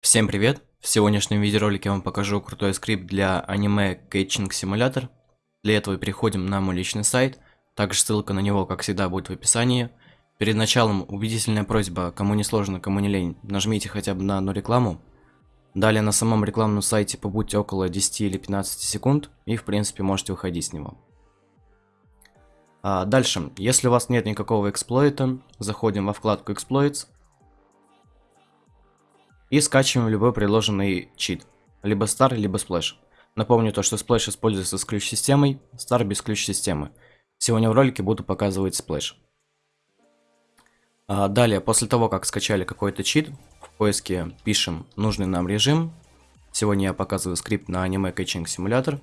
Всем привет! В сегодняшнем видеоролике я вам покажу крутой скрипт для аниме Catching Simulator. Для этого переходим на мой личный сайт, также ссылка на него, как всегда, будет в описании. Перед началом убедительная просьба, кому не сложно, кому не лень, нажмите хотя бы на одну рекламу. Далее на самом рекламном сайте побудьте около 10 или 15 секунд, и в принципе можете выходить с него. А дальше, если у вас нет никакого эксплойта, заходим во вкладку Exploits, и скачиваем любой предложенный чит. Либо Star, либо Splash. Напомню то, что Splash используется с ключ-системой, Star без ключ-системы. Сегодня в ролике буду показывать Splash. А далее, после того, как скачали какой-то чит, в поиске пишем нужный нам режим. Сегодня я показываю скрипт на аниме Catching Simulator.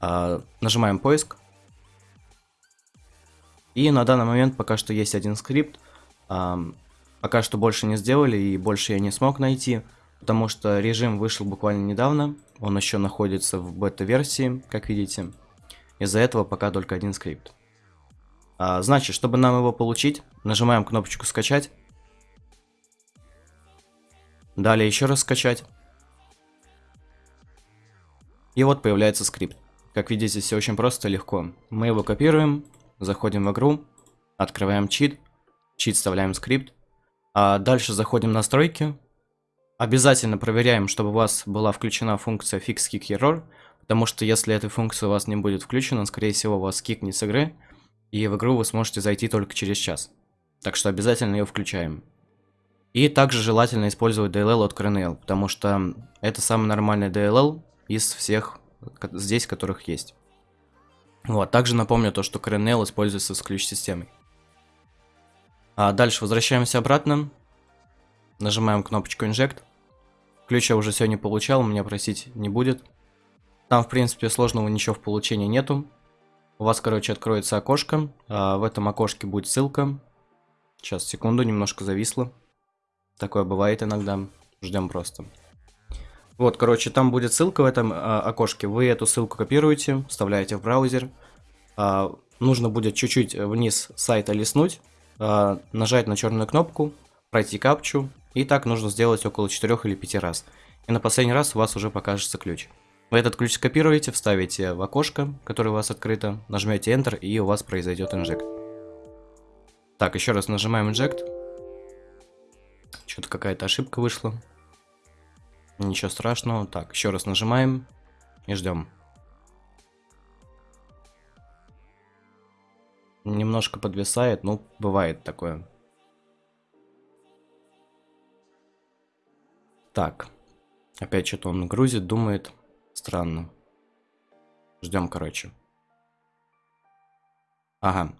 А, нажимаем поиск. И на данный момент пока что есть один скрипт. А, Пока что больше не сделали и больше я не смог найти, потому что режим вышел буквально недавно, он еще находится в бета-версии, как видите. Из-за этого пока только один скрипт. А, значит, чтобы нам его получить, нажимаем кнопочку «Скачать». Далее еще раз «Скачать». И вот появляется скрипт. Как видите, все очень просто и легко. Мы его копируем, заходим в игру, открываем чит, чит вставляем скрипт, а дальше заходим в настройки. Обязательно проверяем, чтобы у вас была включена функция Fix Kick Error, потому что если эта функция у вас не будет включена, скорее всего вас кикнет с игры, и в игру вы сможете зайти только через час. Так что обязательно ее включаем. И также желательно использовать DLL от CRNL, потому что это самый нормальный DLL из всех здесь, которых есть. Вот, также напомню то, что CRNL используется с ключ-системой. А дальше возвращаемся обратно. Нажимаем кнопочку Inject. Ключ я уже сегодня получал, меня просить не будет. Там, в принципе, сложного ничего в получении нету. У вас, короче, откроется окошко. А в этом окошке будет ссылка. Сейчас, секунду, немножко зависло. Такое бывает иногда. Ждем просто. Вот, короче, там будет ссылка в этом а, окошке. Вы эту ссылку копируете, вставляете в браузер. А, нужно будет чуть-чуть вниз сайта листнуть. А, нажать на черную кнопку, пройти капчу, и так нужно сделать около 4 или 5 раз. И на последний раз у вас уже покажется ключ. Вы этот ключ скопируете, вставите в окошко, которое у вас открыто, нажмете Enter, и у вас произойдет инжект. Так, еще раз нажимаем инжект. Что-то какая-то ошибка вышла. Ничего страшного. Так, еще раз нажимаем и ждем. Немножко подвисает, ну, бывает такое. Так. Опять что-то он грузит, думает. Странно. Ждем, короче. Ага.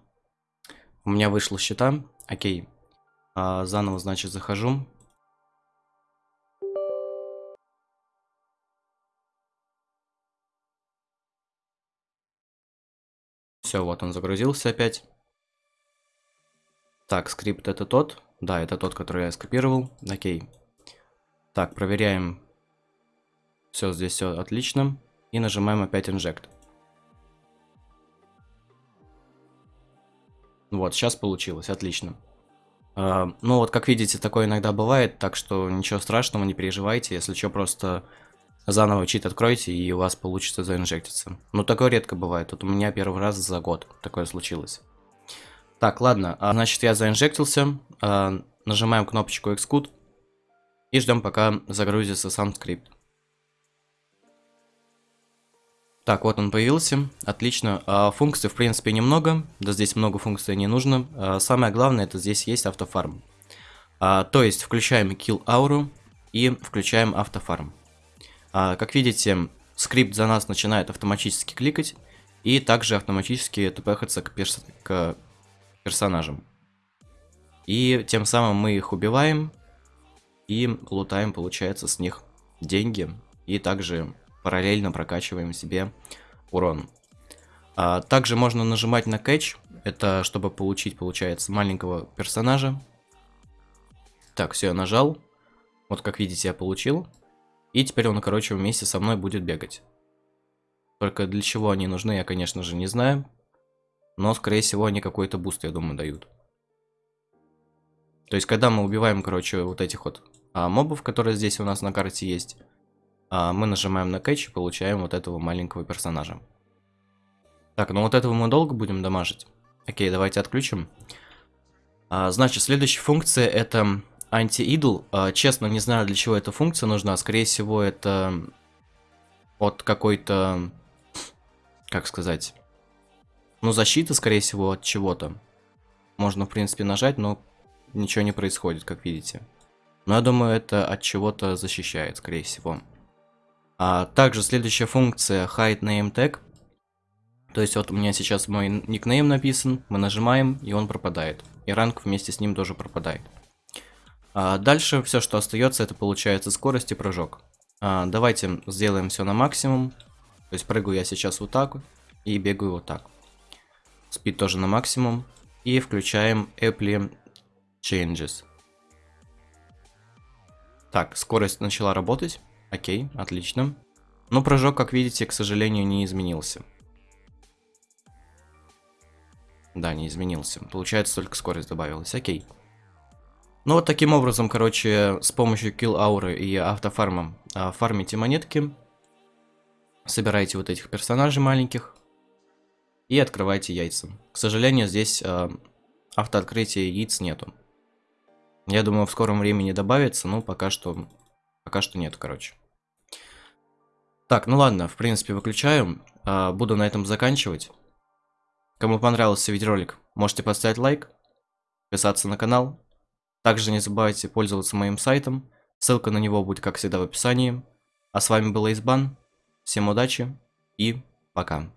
У меня вышло счета. Окей. А, заново, значит, захожу. Все, вот он загрузился опять. Так, скрипт это тот. Да, это тот, который я скопировал. Окей. Так, проверяем. Все, здесь все отлично. И нажимаем опять Inject. Вот, сейчас получилось, отлично. Uh, ну вот, как видите, такое иногда бывает, так что ничего страшного, не переживайте. Если что, просто Заново чит откройте, и у вас получится заинжектиться. Но такое редко бывает. Вот у меня первый раз за год такое случилось. Так, ладно. А, значит, я заинжектился. А, нажимаем кнопочку Xcode. И ждем, пока загрузится сам скрипт. Так, вот он появился. Отлично. А, функций, в принципе, немного. Да здесь много функций не нужно. А, самое главное, это здесь есть автофарм. А, то есть, включаем Kill Aura и включаем автофарм. А, как видите, скрипт за нас начинает автоматически кликать и также автоматически тпхаться к, перс к персонажам. И тем самым мы их убиваем и лутаем, получается, с них деньги. И также параллельно прокачиваем себе урон. А, также можно нажимать на кэч, это чтобы получить, получается, маленького персонажа. Так, все, я нажал. Вот как видите, я получил. И теперь он, короче, вместе со мной будет бегать. Только для чего они нужны, я, конечно же, не знаю. Но, скорее всего, они какой-то буст, я думаю, дают. То есть, когда мы убиваем, короче, вот этих вот а, мобов, которые здесь у нас на карте есть. А, мы нажимаем на catch и получаем вот этого маленького персонажа. Так, ну вот этого мы долго будем дамажить. Окей, давайте отключим. А, значит, следующая функция это anti-idle. А, честно, не знаю, для чего эта функция нужна. Скорее всего, это от какой-то, как сказать, ну, защиты, скорее всего, от чего-то. Можно, в принципе, нажать, но ничего не происходит, как видите. Но я думаю, это от чего-то защищает, скорее всего. А также следующая функция hide name tag. То есть вот у меня сейчас мой никнейм написан, мы нажимаем, и он пропадает. И ранг вместе с ним тоже пропадает. А дальше все, что остается, это получается скорость и прыжок. А, давайте сделаем все на максимум. То есть прыгаю я сейчас вот так и бегаю вот так. Спид тоже на максимум. И включаем Apply Changes. Так, скорость начала работать. Окей, отлично. Но прыжок, как видите, к сожалению, не изменился. Да, не изменился. Получается, только скорость добавилась. Окей. Ну вот таким образом, короче, с помощью kill ауры и автофарма фармите монетки. Собирайте вот этих персонажей маленьких. И открывайте яйца. К сожалению, здесь а, автооткрытия яиц нету. Я думаю, в скором времени добавится, но пока что, пока что нет, короче. Так, ну ладно, в принципе, выключаю. А, буду на этом заканчивать. Кому понравился видеоролик, можете поставить лайк, подписаться на канал. Также не забывайте пользоваться моим сайтом, ссылка на него будет, как всегда, в описании. А с вами был Избан, всем удачи и пока.